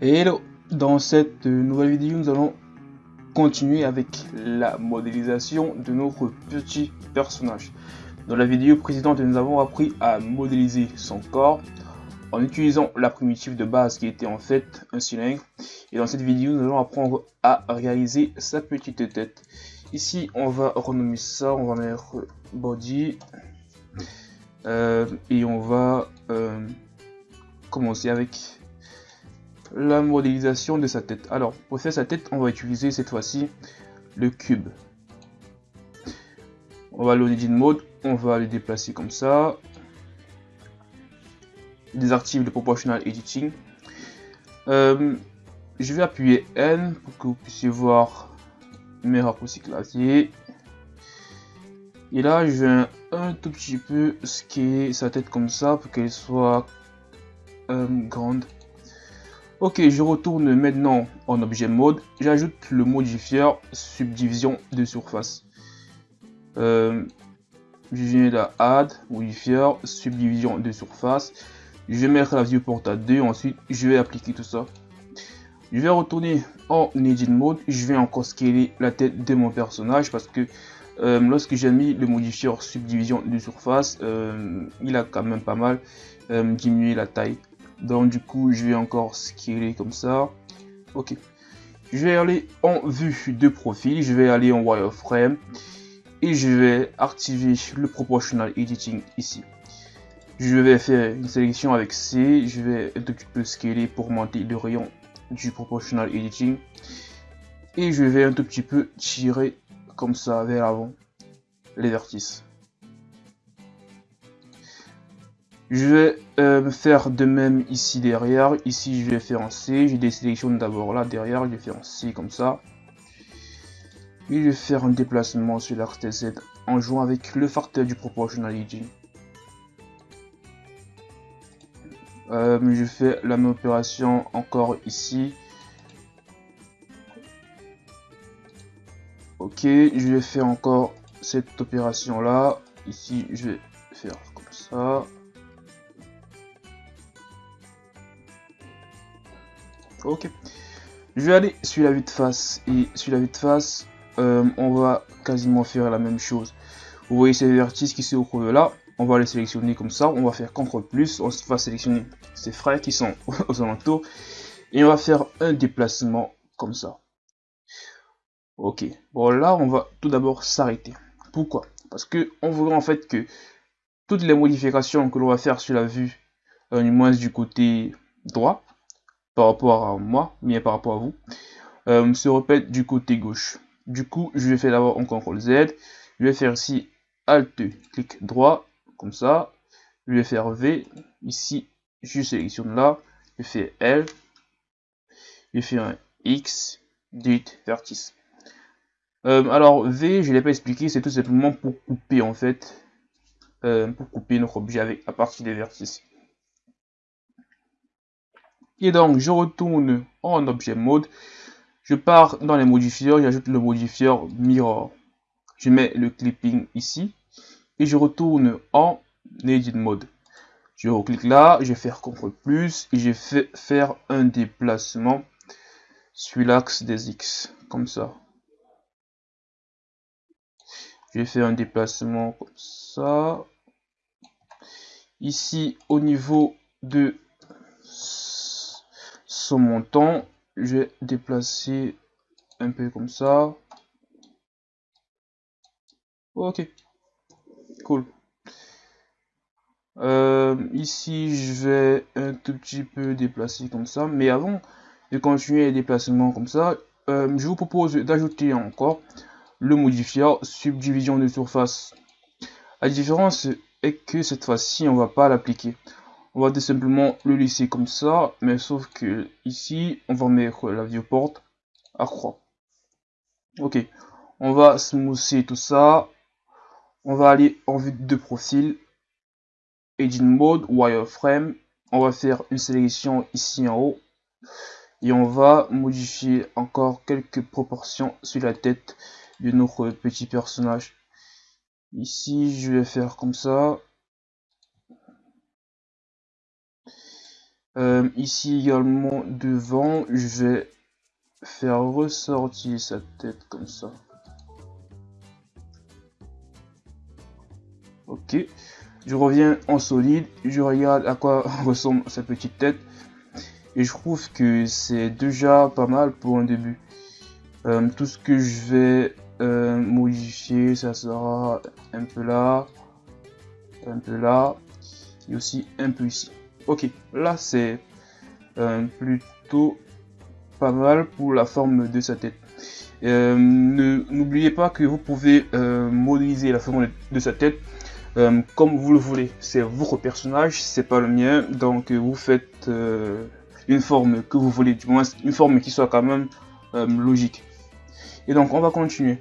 Hello Dans cette nouvelle vidéo, nous allons continuer avec la modélisation de notre petit personnage. Dans la vidéo précédente, nous avons appris à modéliser son corps en utilisant la primitive de base qui était en fait un cylindre. Et dans cette vidéo, nous allons apprendre à réaliser sa petite tête. Ici, on va renommer ça, on va mettre body. Euh, et on va euh, commencer avec la modélisation de sa tête. Alors, pour faire sa tête, on va utiliser cette fois-ci le cube. On va au Mode, on va le déplacer comme ça. Désactive le Proportional Editing. Euh, je vais appuyer N pour que vous puissiez voir mes raccourcis clavier. Et là, je vais un tout petit peu scaler sa tête comme ça pour qu'elle soit euh, grande. Ok, je retourne maintenant en objet mode. J'ajoute le modifier subdivision de surface. Euh, je viens là, add, modifier, subdivision de surface. Je vais mettre la viewport à 2, ensuite je vais appliquer tout ça. Je vais retourner en edit mode, je vais encore scaler la tête de mon personnage parce que euh, lorsque j'ai mis le modifier subdivision de surface, euh, il a quand même pas mal diminué la taille donc du coup, je vais encore scaler comme ça. Ok. Je vais aller en vue de profil. Je vais aller en wireframe. Et je vais activer le proportional editing ici. Je vais faire une sélection avec C. Je vais un petit peu scaler pour monter le rayon du proportional editing. Et je vais un tout petit peu tirer comme ça vers l'avant les vertices. Je vais euh, faire de même ici derrière. Ici, je vais faire en C. Je désélectionne d'abord là derrière. Je vais faire en C comme ça. Et je vais faire un déplacement sur l'axe Z en jouant avec le facteur du proportionality. Euh, je fais la même opération encore ici. Ok, je vais faire encore cette opération là. Ici, je vais faire comme ça. Ok. Je vais aller sur la vue de face. Et sur la vue de face, euh, on va quasiment faire la même chose. Vous voyez ces vertices qui se retrouvent là. On va les sélectionner comme ça. On va faire CTRL plus. On va sélectionner ces frais qui sont aux alentours. Et on va faire un déplacement comme ça. Ok. Bon là, on va tout d'abord s'arrêter. Pourquoi? Parce que on voudrait en fait que toutes les modifications que l'on va faire sur la vue, euh, du moins du côté droit, par rapport à moi, mais par rapport à vous, euh, se répète du côté gauche. Du coup, je vais faire d'abord un CTRL Z. Je vais faire ici Alt, clic droit, comme ça. Je vais faire V. Ici, je sélectionne là. Je fais L. Je fais un X, delete, vertice. Euh, alors, V, je ne l'ai pas expliqué, c'est tout simplement pour couper en fait. Euh, pour couper notre objet avec, à partir des vertices. Et donc, je retourne en objet mode. Je pars dans les modifieurs, j'ajoute le modifier mirror. Je mets le clipping ici. Et je retourne en edit mode. Je reclique là, je vais faire CTRL plus et je vais faire un déplacement sur l'axe des X, comme ça. Je vais faire un déplacement comme ça. Ici, au niveau de son montant, je vais déplacer un peu comme ça. Ok, cool. Euh, ici, je vais un tout petit peu déplacer comme ça. Mais avant de continuer les déplacements comme ça, euh, je vous propose d'ajouter encore le modifier subdivision de surface. La différence est que cette fois-ci, on va pas l'appliquer on va tout simplement le laisser comme ça mais sauf que ici on va mettre la viewport à croix. Ok on va smoother tout ça. On va aller en vue de profil. Edit mode wireframe. On va faire une sélection ici en haut. Et on va modifier encore quelques proportions sur la tête de notre petit personnage. Ici je vais faire comme ça Euh, ici également devant, je vais faire ressortir sa tête comme ça. Ok. Je reviens en solide, je regarde à quoi ressemble sa petite tête. Et je trouve que c'est déjà pas mal pour un début. Euh, tout ce que je vais euh, modifier, ça sera un peu là, un peu là, et aussi un peu ici. Ok, là c'est euh, plutôt pas mal pour la forme de sa tête. N'oubliez pas que vous pouvez modéliser la forme de sa tête euh, comme vous le voulez. C'est votre personnage, c'est pas le mien, donc euh, vous faites euh, une forme que vous voulez, du moins une forme qui soit quand même logique. Et donc on va continuer.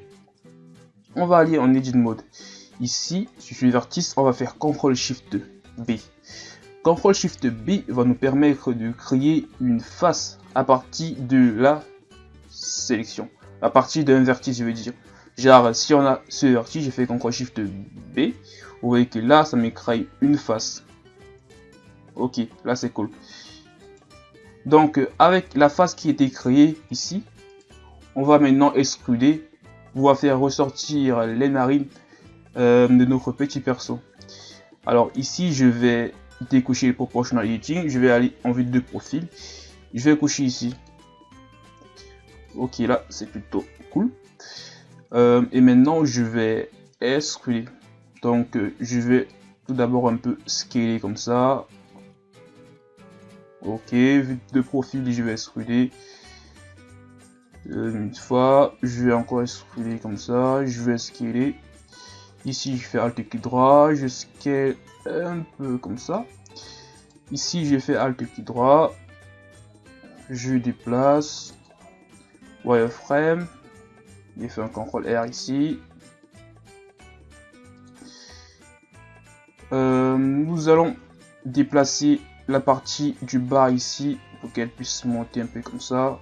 On va aller en Edit Mode. Ici, suis vertice, on va faire CTRL SHIFT B. CTRL SHIFT B va nous permettre de créer une face à partir de la sélection. À partir d'un vertice, je veux dire. Genre, si on a ce vertige, j'ai fait CTRL SHIFT B. Vous voyez que là, ça me crée une face. Ok, là c'est cool. Donc, avec la face qui été créée ici, on va maintenant extruder. On va faire ressortir les narines euh, de notre petit perso. Alors ici, je vais décocher le proportional editing. Je vais aller en vue de profil. Je vais coucher ici. Ok, là, c'est plutôt cool. Euh, et maintenant, je vais extruder. Donc, euh, je vais tout d'abord un peu scaler comme ça. Ok, vue de profil, je vais extruder. Euh, une fois, je vais encore extruder comme ça. Je vais scaler. Ici, je fais Alt clic droit. Je scale un peu comme ça. Ici, j'ai fait Alt clic droit. Je déplace. Wireframe. J'ai fait un CTRL R ici. Euh, nous allons déplacer la partie du bas ici pour qu'elle puisse monter un peu comme ça.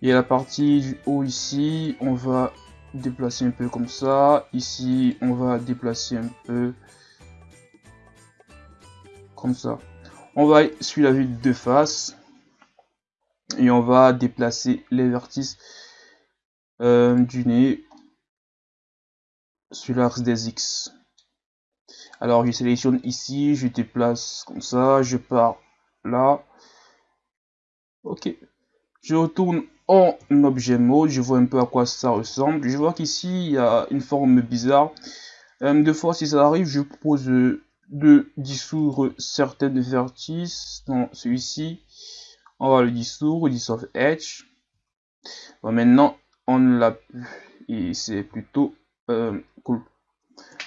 Et la partie du haut ici, on va déplacer un peu comme ça. Ici, on va déplacer un peu comme ça. On va suivre la vue de face et on va déplacer les vertices euh, du nez sur l'axe des X. Alors je sélectionne ici, je déplace comme ça, je pars là. Ok. Je retourne en objet mode, je vois un peu à quoi ça ressemble. Je vois qu'ici il y a une forme bizarre. Euh, deux fois si ça arrive, je propose de dissoudre certaines vertices dans celui-ci. On va le dissoudre, dissolve edge. Bon, maintenant on l'a et c'est plutôt euh, cool.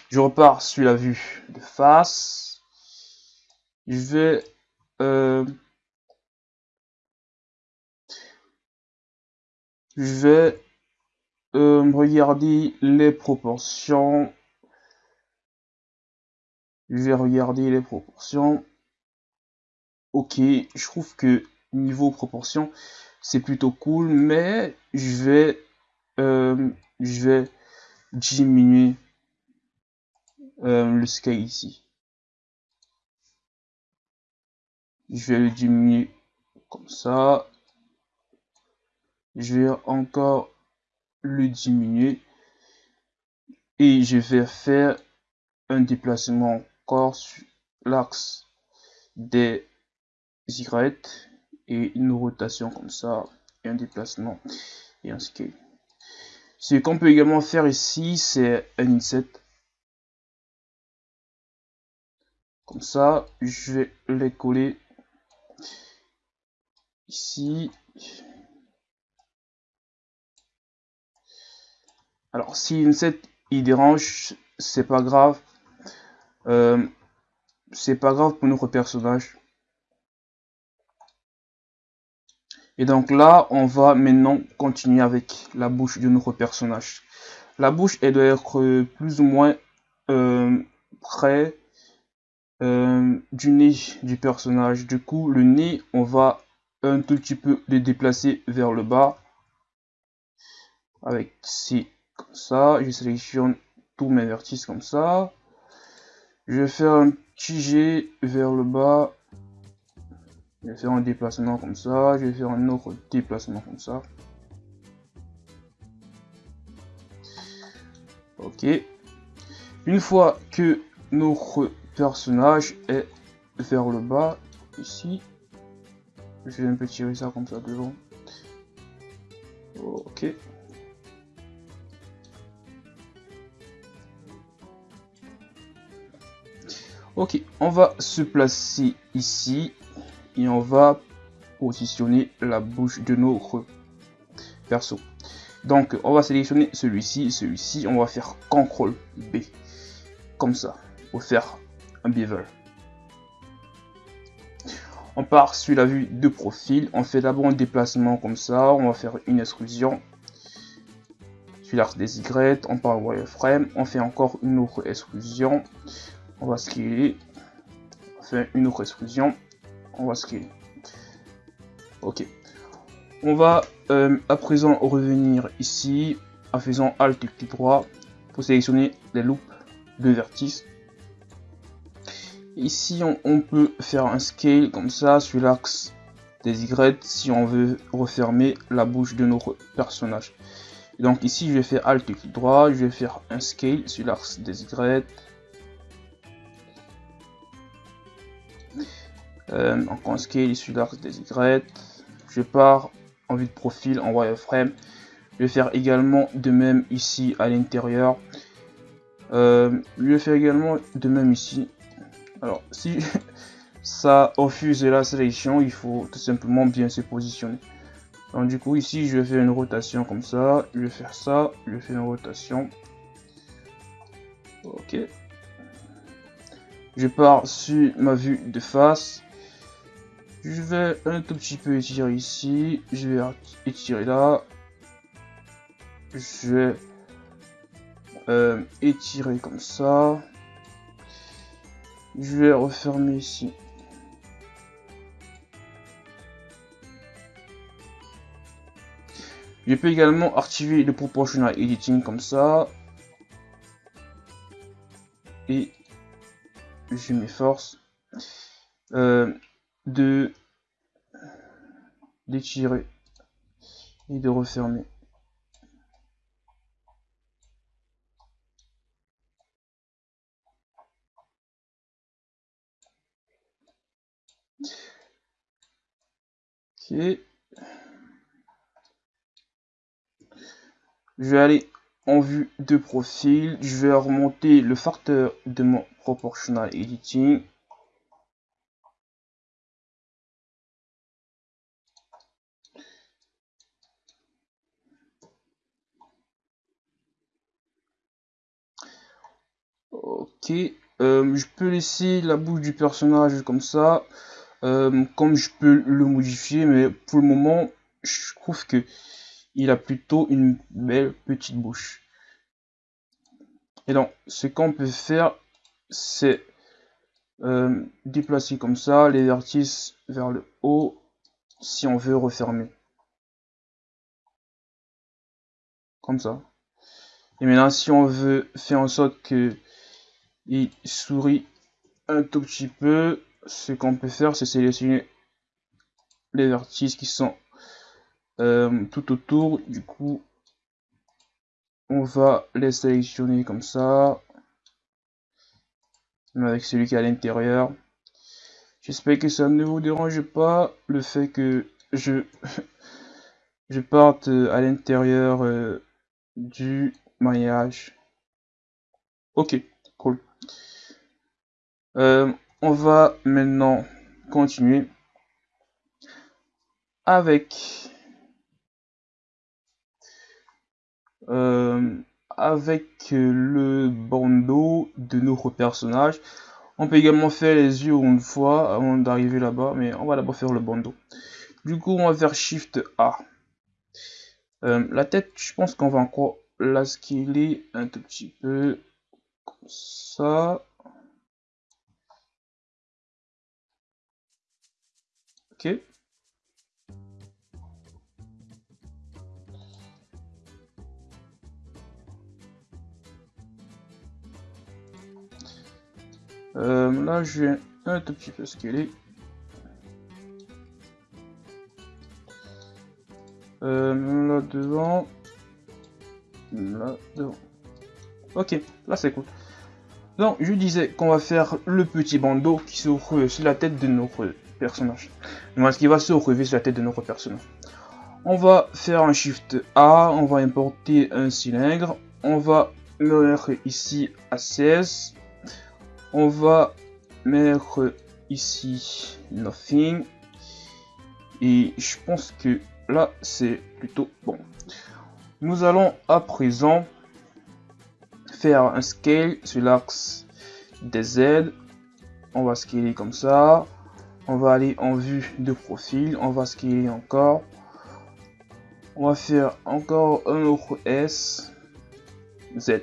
Je repars sur la vue de face. Je vais euh, je vais euh, regarder les proportions. Je vais regarder les proportions. Ok, je trouve que niveau proportion, c'est plutôt cool, mais je vais, je vais diminuer euh, le scale ici. Je vais le diminuer comme ça. Je vais encore le diminuer. Et je vais faire un déplacement encore sur l'axe des Y et une rotation comme ça et un déplacement et un scale. Ce qu'on peut également faire ici, c'est un inset. Comme ça, je vais les coller ici. Alors, si inset il dérange, c'est pas grave. Euh, c'est pas grave pour notre personnage. Et donc là, on va maintenant continuer avec la bouche de notre personnage. La bouche, elle doit être plus ou moins euh, près euh, du nez du personnage. Du coup, le nez, on va un tout petit peu le déplacer vers le bas. Avec ci, ça. Je sélectionne tous mes vertices comme ça. Je vais faire un tiger vers le bas. Je vais faire un déplacement comme ça. Je vais faire un autre déplacement comme ça. Ok. Une fois que notre personnage est vers le bas, ici, je vais un peu tirer ça comme ça devant. Ok. Ok, on va se placer ici et on va positionner la bouche de notre perso. Donc, on va sélectionner celui-ci, celui-ci, on va faire CTRL B, comme ça, pour faire un bevel. On part sur la vue de profil, on fait d'abord un déplacement comme ça, on va faire une extrusion sur l'axe des Y, on part wireframe, on fait encore une autre extrusion, on va scaler, fait une autre extrusion, on va scaler. Ok. On va euh, à présent revenir ici en faisant Alt clic droit pour sélectionner les loupes de vertice. Ici, on, peut faire un scale comme ça sur l'axe des Y si on veut refermer la bouche de notre personnage. Donc ici, je vais faire Alt clic droit, je vais faire un scale sur l'axe des Y. Euh, encore un scale l'axe des Y. Je pars en vue de profil en wireframe. Je vais faire également de même ici à l'intérieur. Euh, je vais faire également de même ici. Alors, si ça refuse la sélection, il faut tout simplement bien se positionner. Donc du coup ici je vais faire une rotation comme ça, je vais faire ça, je faire une rotation. Ok. Je pars sur ma vue de face. Je vais un tout petit peu étirer ici. Je vais étirer là. Je vais euh, étirer comme ça. Je vais refermer ici. Je peux également activer le proportional editing comme ça. Et je m'efforce. Euh, de d'étirer et de refermer. Ok. Je vais aller en vue de profil. Je vais remonter le facteur de mon proportional editing Ok, euh, je peux laisser la bouche du personnage comme ça, euh, comme je peux le modifier, mais pour le moment, je trouve que il a plutôt une belle petite bouche. Et donc, ce qu'on peut faire, c'est euh, déplacer comme ça les vertices vers le haut si on veut refermer. Comme ça. Et maintenant, si on veut faire en sorte que il sourit un tout petit peu, ce qu'on peut faire, c'est sélectionner les vertices qui sont euh, tout autour. Du coup, on va les sélectionner comme ça. Avec celui qui est à l'intérieur. J'espère que ça ne vous dérange pas le fait que je, je parte à l'intérieur euh, du maillage. Ok. Euh, on va maintenant continuer avec euh, avec le bandeau de notre personnage. On peut également faire les yeux une fois avant d'arriver là-bas, mais on va d'abord faire le bandeau. Du coup, on va faire Shift A. Euh, la tête, je pense qu'on va encore la scaler un tout petit peu comme ça. Ok. Euh, là, je vais un tout petit peu scaler. Euh, là devant. Là devant. Ok, là c'est cool. Donc, je disais qu'on va faire le petit bandeau qui retrouve sur la tête de notre personnage. ce qui va se retrouver sur la tête de notre personnage. On va faire un Shift A, on va importer un cylindre, on va mettre ici 16, on va mettre ici nothing, et je pense que là c'est plutôt bon. Nous allons à présent faire un scale sur l'axe des Z. On va scaler comme ça. On va aller en vue de profil. On va scaler encore. On va faire encore un autre S. Z.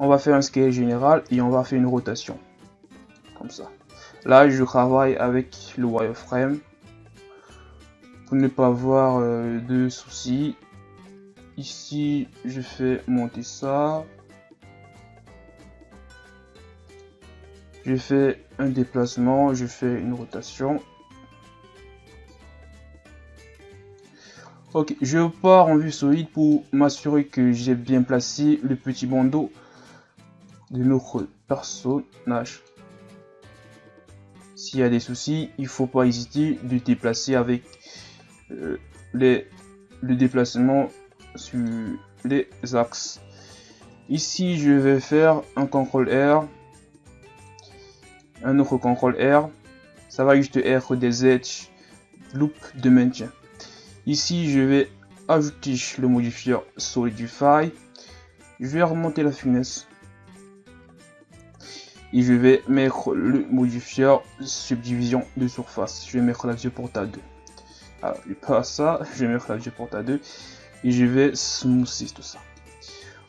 On va faire un scale général et on va faire une rotation. Comme ça. Là, je travaille avec le wireframe. Pour ne pas avoir euh, de soucis. Ici, je fais monter ça. Je fais un déplacement, je fais une rotation. Ok, je pars en vue solide pour m'assurer que j'ai bien placé le petit bandeau de notre personnage. S'il y a des soucis, il faut pas hésiter de déplacer avec euh, les, le déplacement sur les axes. Ici, je vais faire un CTRL R un autre contrôle R. Ça va juste être des edges loop de maintien. Ici, je vais ajouter le modifier Solidify. Je vais remonter la finesse. Et je vais mettre le modifier subdivision de surface. Je vais mettre la porta 2. Alors, pas ça, je vais mettre la porta 2. Et je vais smoother tout ça.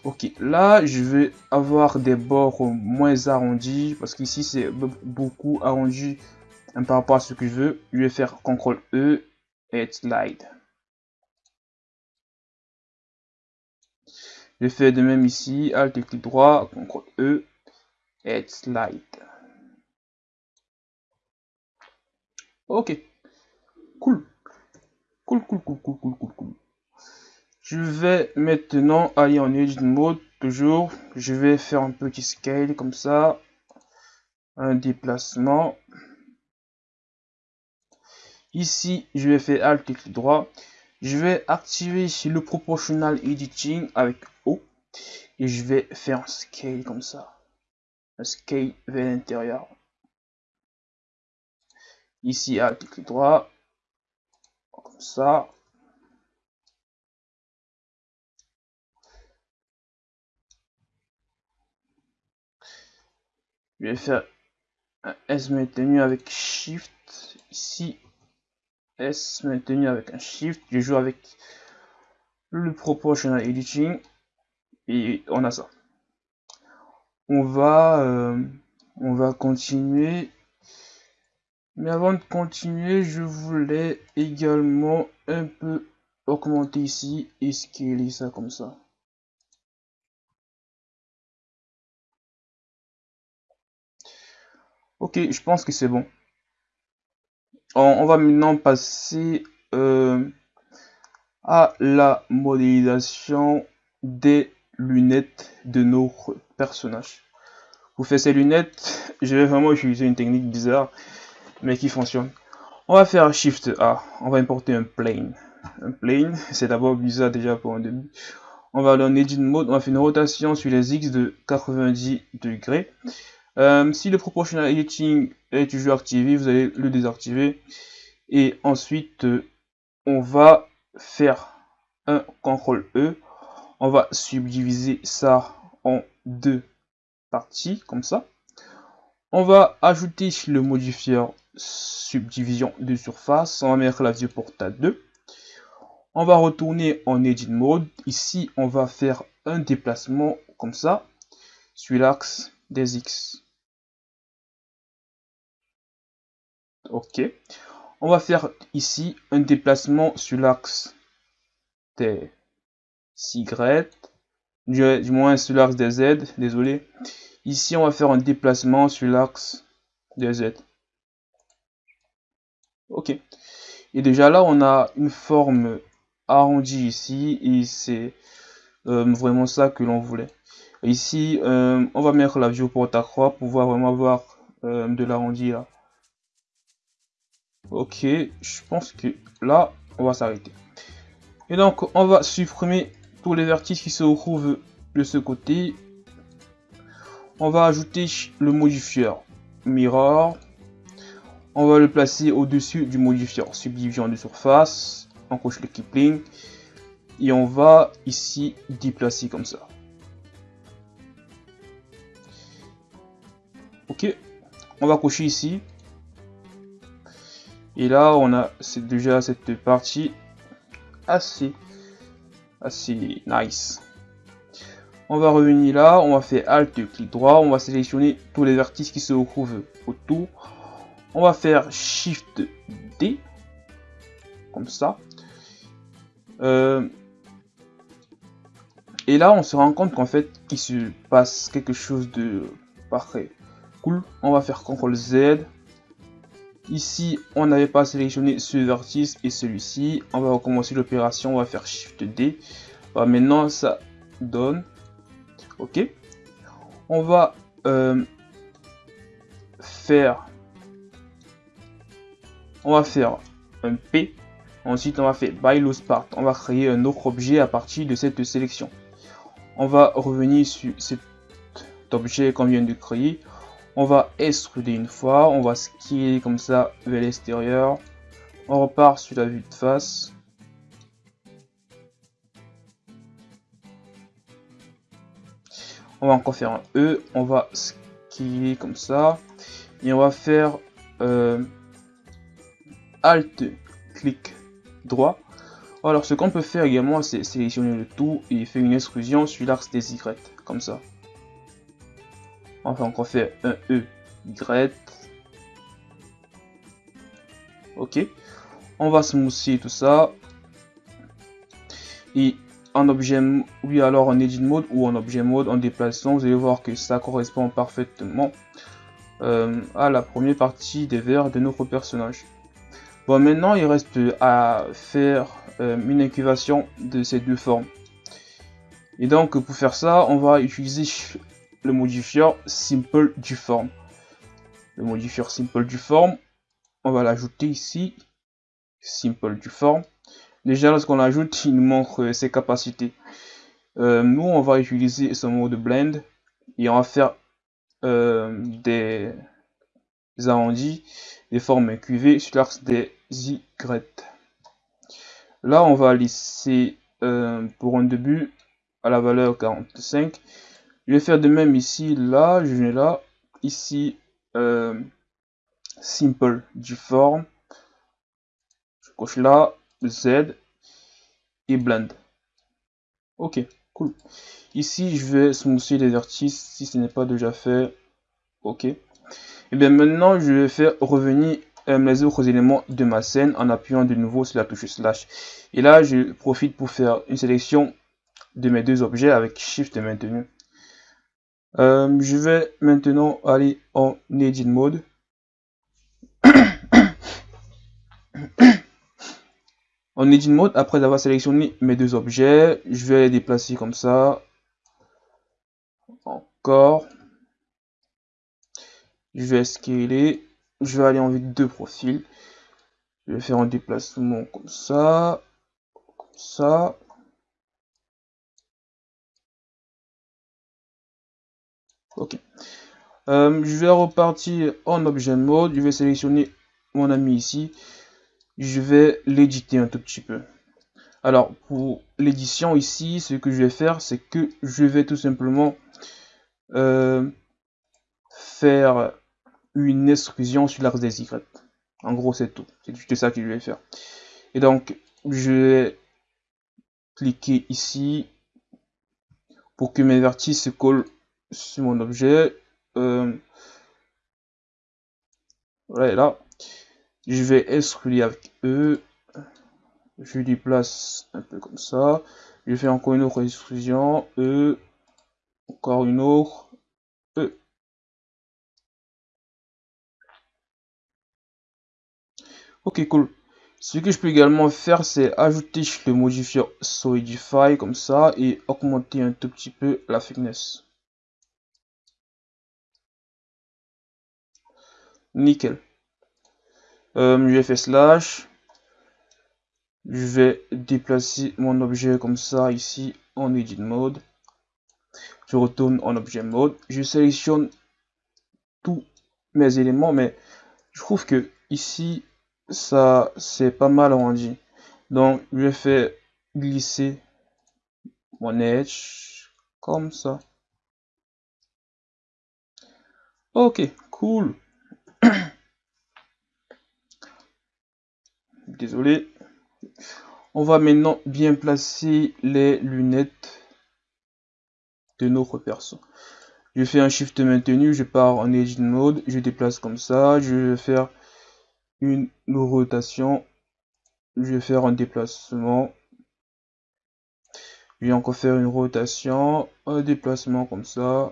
Ok, là je vais avoir des bords moins arrondis parce qu'ici c'est beaucoup arrondi hein, par rapport à ce que je veux. Je vais faire CTRL E et slide. Je fais de même ici, Alt et clic droit, CTRL E et slide. Ok, cool. Cool, cool, cool, cool, cool, cool, cool. Je vais maintenant aller en edit mode, toujours. Je vais faire un petit scale comme ça. Un déplacement. Ici, je vais faire Alt et clic droit. Je vais activer le Proportional Editing avec O. Et je vais faire un scale comme ça. Un scale vers l'intérieur. Ici, Alt et clic droit. Comme ça. Je vais faire un S maintenu avec Shift. Ici, S maintenu avec un Shift. Je joue avec le Proportional Editing. Et on a ça. On va, euh, on va continuer. Mais avant de continuer, je voulais également un peu augmenter ici et scaler ça comme ça. Ok, je pense que c'est bon. On, va maintenant passer euh, à la modélisation des lunettes de nos personnages. Pour faire ces lunettes, je vais vraiment utiliser une technique bizarre, mais qui fonctionne. On va faire Shift A, on va importer un plane. Un plane, c'est d'abord bizarre déjà pour un début. On va en Edit Mode, on va faire une rotation sur les X de 90 degrés. Euh, si le proportional editing est toujours activé, vous allez le désactiver. Et ensuite, euh, on va faire un CTRL E. On va subdiviser ça en deux parties, comme ça. On va ajouter le modifier subdivision de surface. On va mettre la vue porta 2. On va retourner en Edit Mode. Ici, on va faire un déplacement comme ça sur l'axe des X. Ok. On va faire ici un déplacement sur l'axe des Y du, moins sur l'axe des Z, désolé. Ici, on va faire un déplacement sur l'axe des Z. Ok. Et déjà là, on a une forme arrondie ici, et c'est euh, vraiment ça que l'on voulait. Ici, euh, on va mettre la vue porte à croix pour pouvoir vraiment avoir euh, de l'arrondi là. Ok, je pense que là, on va s'arrêter. Et donc, on va supprimer tous les vertices qui se retrouvent de ce côté. On va ajouter le modifieur Mirror. On va le placer au-dessus du modifieur Subdivision de surface. On coche le Kipling. Et on va ici déplacer comme ça. Ok, on va cocher ici. Et là, on a déjà cette partie assez, assez nice. On va revenir là, on va faire Alt, clic droit, on va sélectionner tous les vertices qui se retrouvent autour. On va faire Shift D, comme ça. Euh, et là, on se rend compte qu'en fait, il se passe quelque chose de parfait. Cool. On va faire CTRL Z. Ici, on n'avait pas sélectionné ce vertice et celui-ci. On va recommencer l'opération. On va faire Shift D. maintenant, ça donne. Ok. On va euh, faire. On va faire un P. Ensuite, on va faire By Part. On va créer un autre objet à partir de cette sélection. On va revenir sur cet objet qu'on vient de créer. On va extruder une fois, on va skier comme ça vers l'extérieur. On repart sur la vue de face. On va encore faire un E, on va skier comme ça. Et on va faire euh, Alt, clic droit. Alors ce qu'on peut faire également, c'est sélectionner le tout et faire une extrusion sur l'axe des Y, comme ça. Enfin, on fait un E, Y. Ok. On va smoother tout ça. Et en objet, oui, alors en edit mode ou en objet mode, en déplaçant, vous allez voir que ça correspond parfaitement euh, à la première partie des verres de notre personnage. Bon, maintenant, il reste à faire euh, une incubation de ces deux formes. Et donc, pour faire ça, on va utiliser le modifieur simple du forme. Le modifieur simple du forme, on va l'ajouter ici. Simple du forme. Déjà, lorsqu'on l'ajoute, il nous montre ses capacités. Euh, nous, on va utiliser ce mode blend et on va faire euh, des arrondis, des formes QV sur l'axe des Y. Là, on va laisser euh, pour un début à la valeur 45 je vais faire de même ici, là, je vais là, ici, euh, simple du form. Je coche là, Z et blend. Ok, cool. Ici, je vais smoother les vertices si ce n'est pas déjà fait. Ok. Et bien maintenant, je vais faire revenir euh, les autres éléments de ma scène en appuyant de nouveau sur la touche slash. Et là, je profite pour faire une sélection de mes deux objets avec Shift maintenu. Euh, je vais maintenant aller en Edit Mode. en Edit Mode, après avoir sélectionné mes deux objets, je vais les déplacer comme ça. Encore. Je vais scaler. Je vais aller en vue de profil. Je vais faire un déplacement comme ça. Comme ça. Ok. Euh, je vais repartir en objet mode. Je vais sélectionner mon ami ici. Je vais l'éditer un tout petit peu. Alors, pour l'édition ici, ce que je vais faire, c'est que je vais tout simplement euh, faire une extrusion sur l'axe des Y. En gros, c'est tout. C'est juste ça que je vais faire. Et donc, je vais cliquer ici pour que mes vertices se collent sur mon objet. Euh, voilà, là, je vais extruder avec eux. Je déplace un peu comme ça. Je fais encore une autre extrusion. E. Encore une autre. E. Ok, cool. Ce que je peux également faire, c'est ajouter le modifier Solidify comme ça et augmenter un tout petit peu la thickness. Nickel. Euh, je faire slash. Je vais déplacer mon objet comme ça ici en edit mode. Je retourne en objet mode. Je sélectionne tous mes éléments, mais je trouve que ici ça c'est pas mal rendu. Donc je fais glisser mon edge comme ça. Ok, cool. Désolé. On va maintenant bien placer les lunettes de notre perso. Je fais un shift maintenu, je pars en edge mode, je déplace comme ça, je vais faire une rotation. Je vais faire un déplacement. Je vais encore faire une rotation, un déplacement comme ça.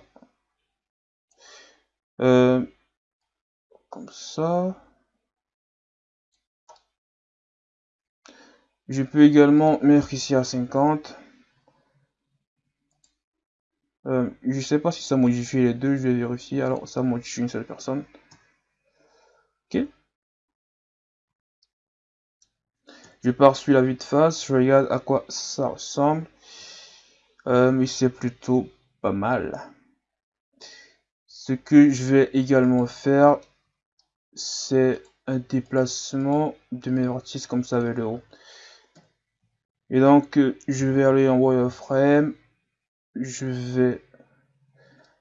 Euh, comme ça. Je peux également mettre ici à 50. Euh, je sais pas si ça modifie les deux, je vais vérifier. Alors ça modifie une seule personne. Ok. Je pars sur la vue de face, je regarde à quoi ça ressemble. Euh, mais c'est plutôt pas mal. Ce que je vais également faire, c'est un déplacement de mes vertices comme ça vers le haut. Et donc, je vais aller en wireframe. Je vais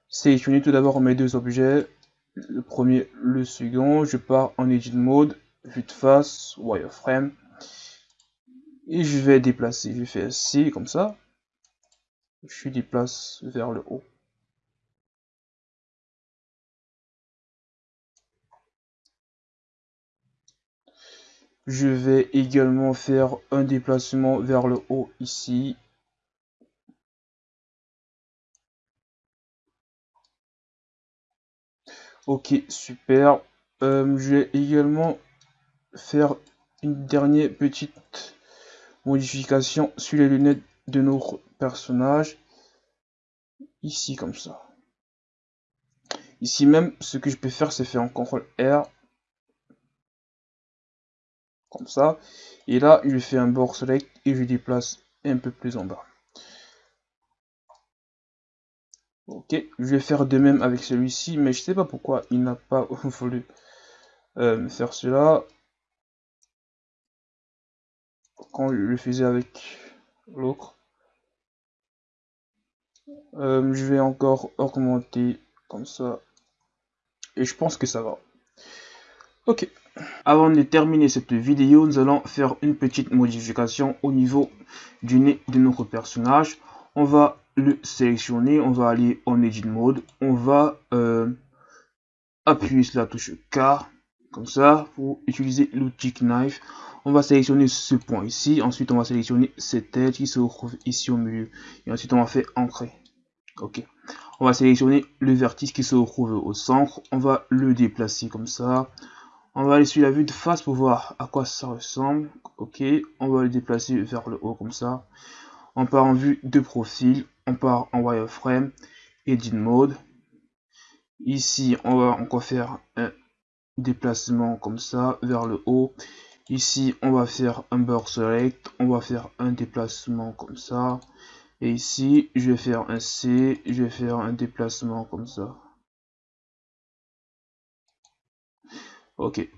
sélectionner tout d'abord mes deux objets. Le premier, le second. Je pars en edit mode, vue de face, wireframe et je vais déplacer. Je fais C comme ça. Je déplace vers le haut. Je vais également faire un déplacement vers le haut ici. Ok, super. Euh, je vais également faire une dernière petite modification sur les lunettes de nos personnages. Ici, comme ça. Ici même, ce que je peux faire, c'est faire un CTRL R. Comme ça. Et là, je fais un bord select et je déplace un peu plus en bas. Ok, je vais faire de même avec celui-ci, mais je sais pas pourquoi il n'a pas voulu euh, faire cela quand je le faisais avec l'autre. Euh, je vais encore augmenter comme ça. Et je pense que ça va. Ok. Avant de terminer cette vidéo, nous allons faire une petite modification au niveau du nez de notre personnage. On va le sélectionner, on va aller en Edit Mode, on va euh, appuyer sur la touche K, comme ça, pour utiliser l'outil Knife on va sélectionner ce point ici, ensuite on va sélectionner cette tête qui se retrouve ici au milieu, et ensuite on va faire ancrer. Ok. On va sélectionner le vertice qui se retrouve au centre, on va le déplacer comme ça. On va aller sur la vue de face pour voir à quoi ça ressemble. Ok, on va le déplacer vers le haut comme ça. On part en vue de profil, on part en wireframe, edit mode. Ici, on va encore faire un déplacement comme ça vers le haut Ici, on va faire un bord select, on va faire un déplacement comme ça. Et ici, je vais faire un C, je vais faire un déplacement comme ça. Ok.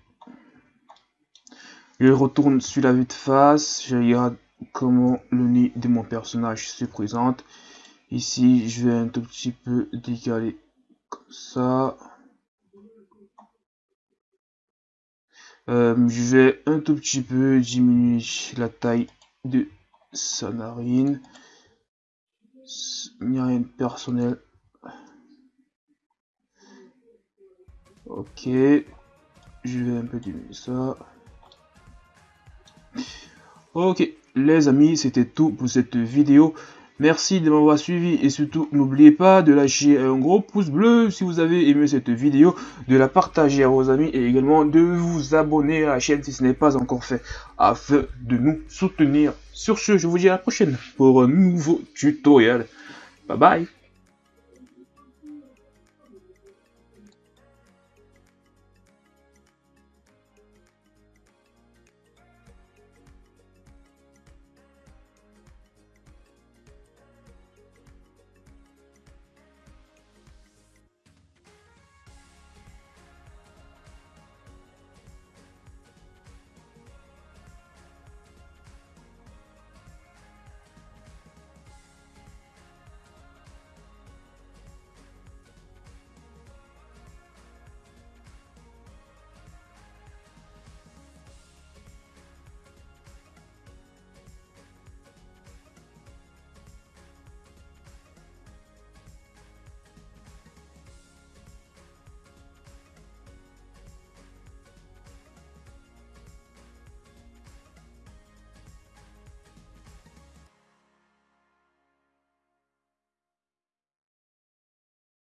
Je retourne sur la vue de face, je regarde comment le nez de mon personnage se présente. Ici, je vais un tout petit peu décaler comme ça. Euh, je vais un tout petit peu diminuer la taille de sa narine. Il n'y a rien de personnel. Ok. Je vais un peu diminuer ça. Ok. les amis, c'était tout pour cette vidéo. Merci de m'avoir suivi et surtout n'oubliez pas de lâcher un gros pouce bleu si vous avez aimé cette vidéo, de la partager à vos amis et également de vous abonner à la chaîne si ce n'est pas encore fait afin de nous soutenir. Sur ce, je vous dis à la prochaine pour un nouveau tutoriel. Bye bye